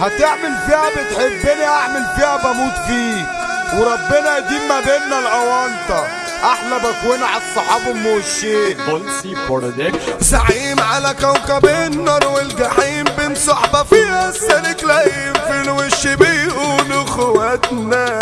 هتعمل فيها بتحبني اعمل فيها بموت فيك. وربنا يديم ما بيننا الاونطه أحلى بكوين على الصحاب أم وشين. زعيم على كوكب النار والجحيم بين صحبة فيها السالك لايم في الوش بيقولوا أخواتنا.